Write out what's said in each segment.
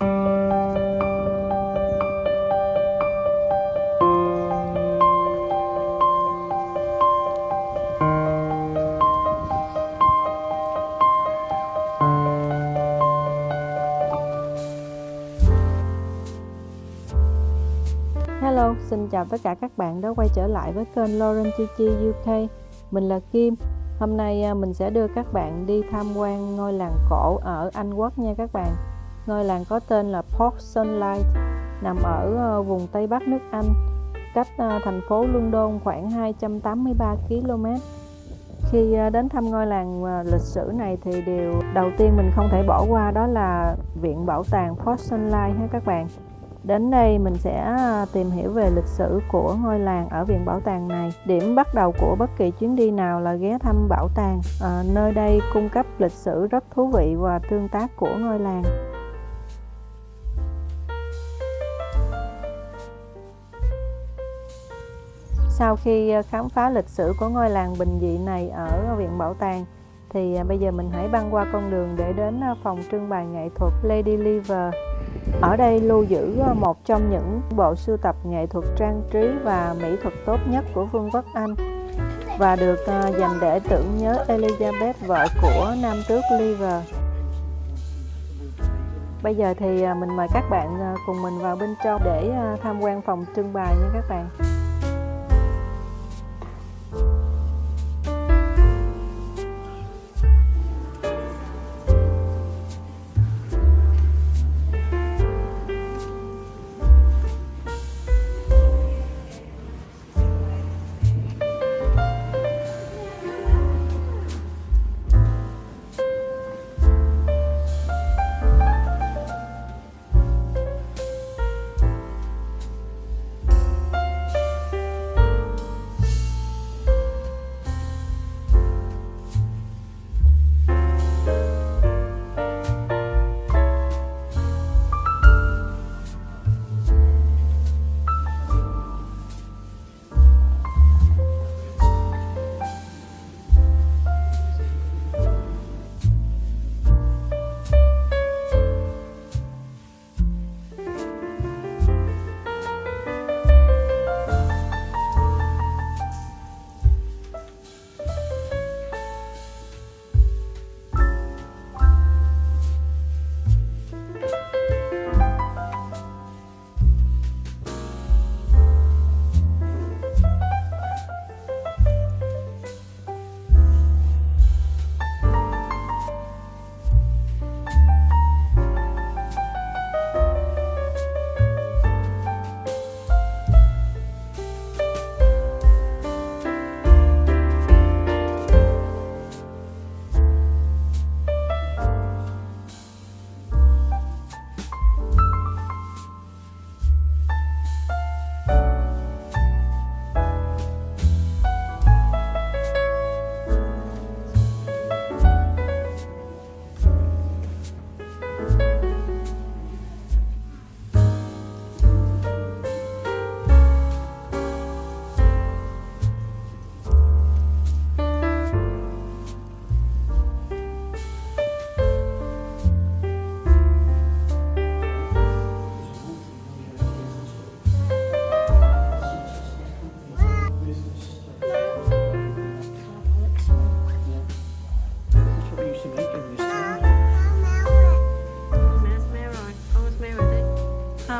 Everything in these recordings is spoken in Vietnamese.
Hello, xin chào tất cả các bạn đã quay trở lại với kênh Lauren Chi Chi UK. Mình là Kim. Hôm nay à, mình sẽ đưa các bạn đi tham quan ngôi làng cổ ở Anh Quốc nha các bạn. Ngôi làng có tên là Port Sunlight, nằm ở ờ, vùng Tây Bắc nước Anh, cách ờ, thành phố London khoảng 283 km. Khi ờ, đến thăm ngôi làng lịch sử này thì điều đầu tiên mình không thể bỏ qua đó là viện bảo tàng Port Sunlight ha các bạn. Đến đây mình sẽ tìm hiểu về lịch sử của ngôi làng ở viện bảo tàng này. Điểm bắt đầu của bất kỳ chuyến đi nào là ghé thăm bảo tàng. À, nơi đây cung cấp lịch sử rất thú vị và tương tác của ngôi làng. Sau khi ờ, khám phá lịch sử của ngôi làng bình dị này ở viện bảo tàng, thì ờ, bây giờ mình hãy băng qua con đường để đến ờ, phòng trưng bày nghệ thuật Lady Liver ở đây lưu giữ một trong những bộ sưu tập nghệ thuật trang trí và mỹ thuật tốt nhất của Vương quốc Anh và được dành để tưởng nhớ Elizabeth, vợ của nam tước Lever. Bây giờ thì mình mời các bạn cùng mình vào bên trong để tham quan phòng trưng bày nha các bạn.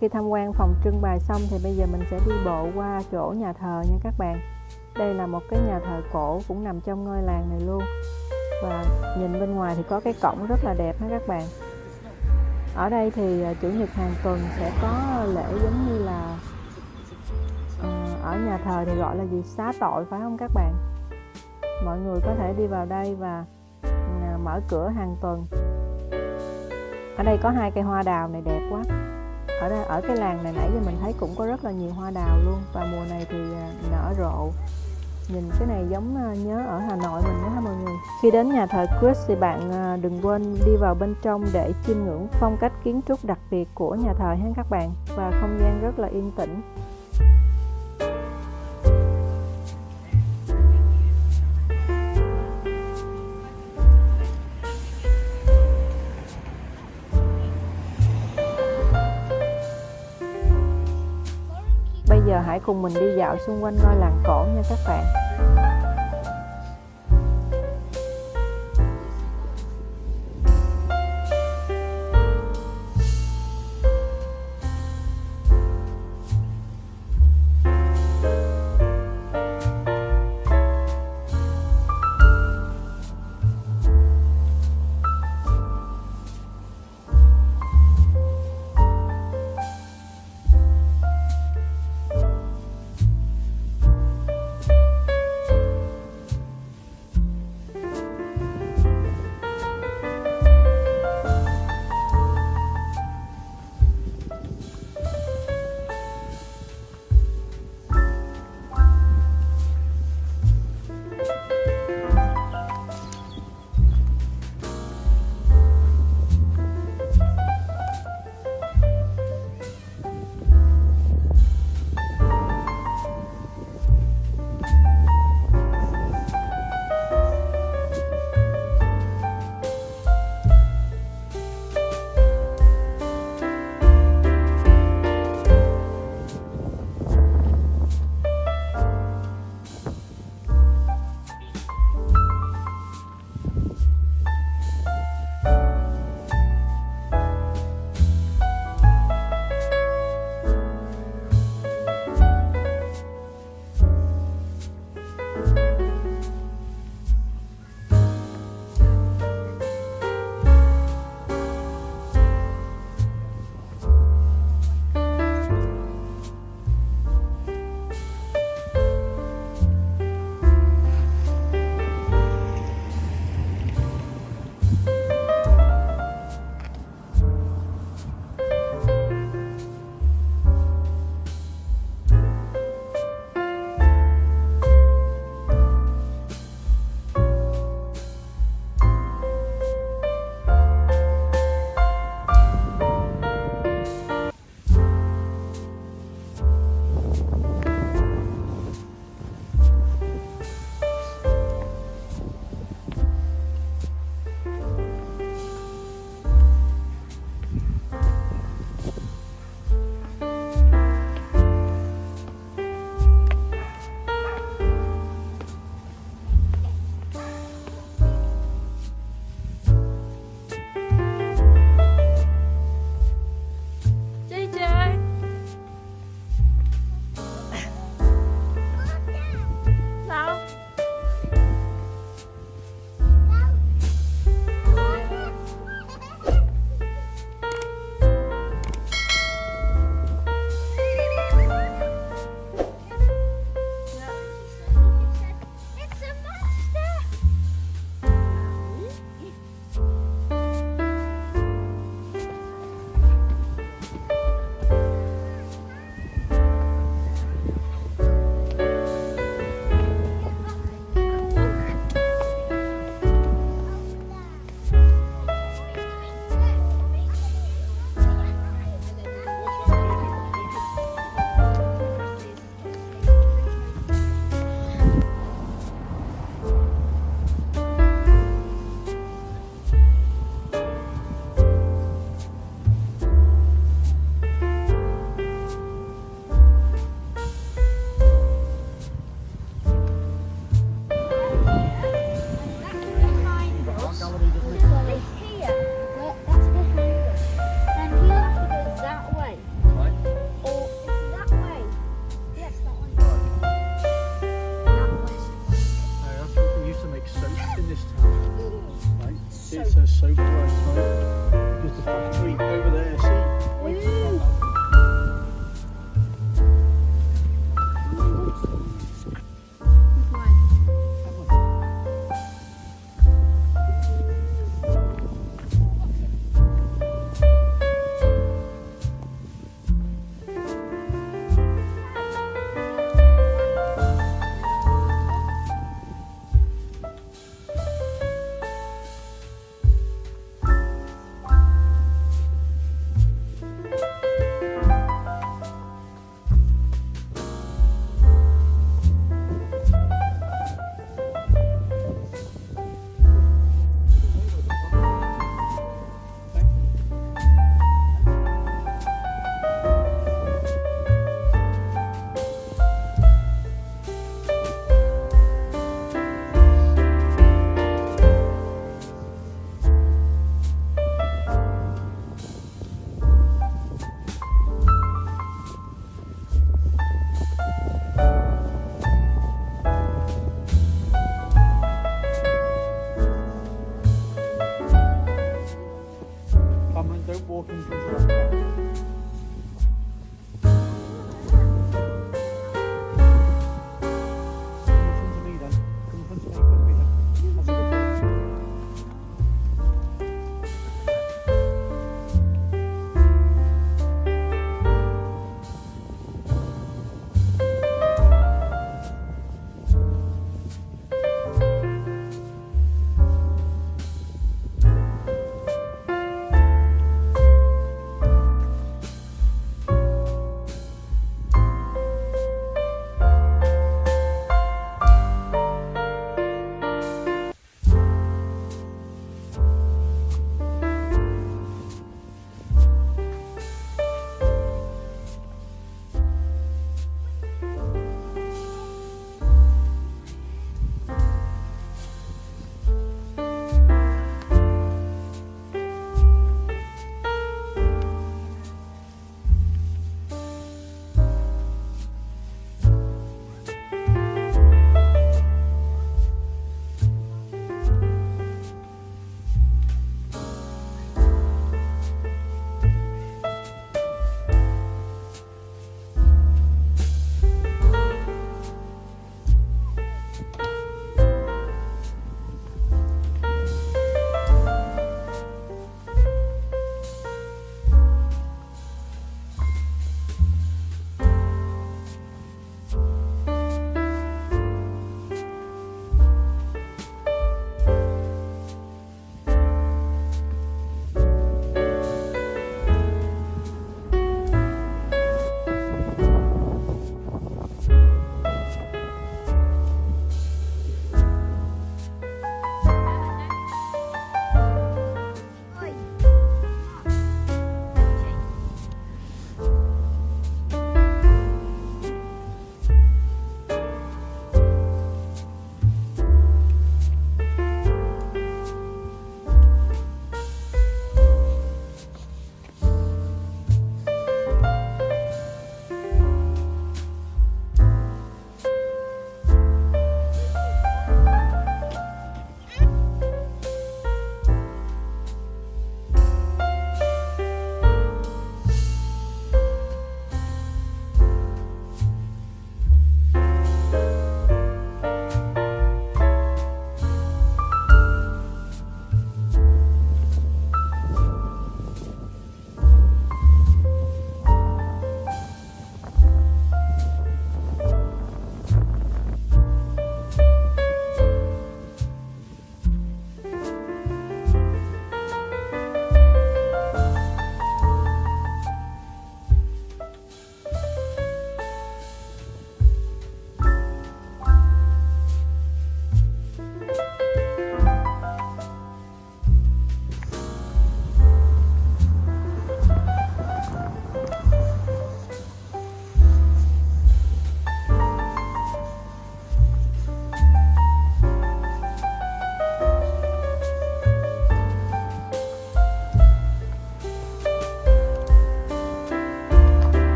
khi tham quan phòng trưng bày xong thì bây giờ mình sẽ đi bộ qua chỗ nhà thờ nha các bạn. Đây là một cái nhà thờ cổ cũng nằm trong ngôi làng này luôn. Và nhìn bên ngoài thì có cái cổng rất là đẹp ha các bạn. Ở đây thì à, chủ nhật hàng tuần sẽ có lễ giống như là ờ, ở nhà thờ thì gọi là gì? Xá tội phải không các bạn? Mọi người có thể đi vào đây và à, mở cửa hàng tuần. Ở đây có hai cây hoa đào này đẹp quá ở đây, ở cái làng này nãy giờ mình thấy cũng có rất là nhiều hoa đào luôn. Và mùa này thì à, nở rộ. Nhìn cái này giống à, nhớ ở Hà Nội mình đó ha mọi người. Khi đến nhà thờ Chris thì bạn à, đừng quên đi vào bên trong để chiêm ngưỡng phong cách kiến trúc đặc biệt của nhà thờ ha các bạn. Và không gian rất là yên tĩnh. Giờ hãy cùng mình đi dạo xung quanh ngôi làng cổ nha các bạn.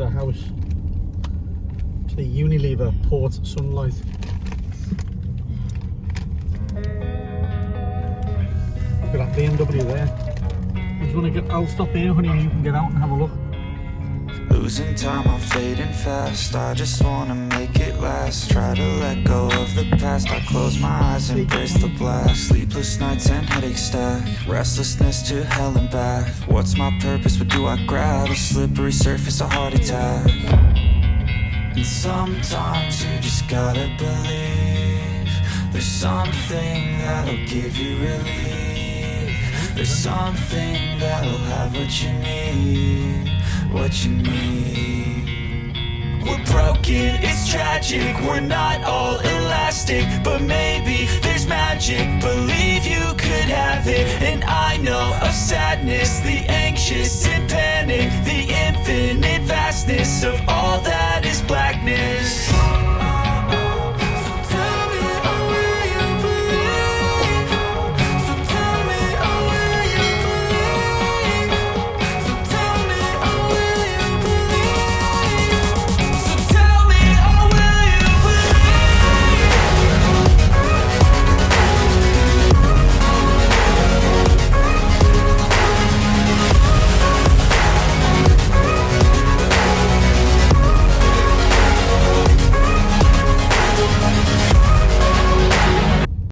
Unilever house. To the Unilever Port Sunlight. Look at that BMW there. I just want to get. I'll stop here, honey, and you can get out and have a look. Losing time, I'm fading fast. I just wanna make it last. Try to let go of the past. I close my eyes, embrace the blast. Sleepless nights and headaches stack. Restlessness to hell and back. What's my purpose? What do I grab? A slippery surface, a heart attack. And sometimes you just gotta believe. There's something that'll give you relief. There's something that'll have what you need what you need. We're broken, it's tragic, we're not all elastic, but maybe there's magic. Believe you could have it, and I know of sadness, the anxious and panic, the infinite vastness of all that.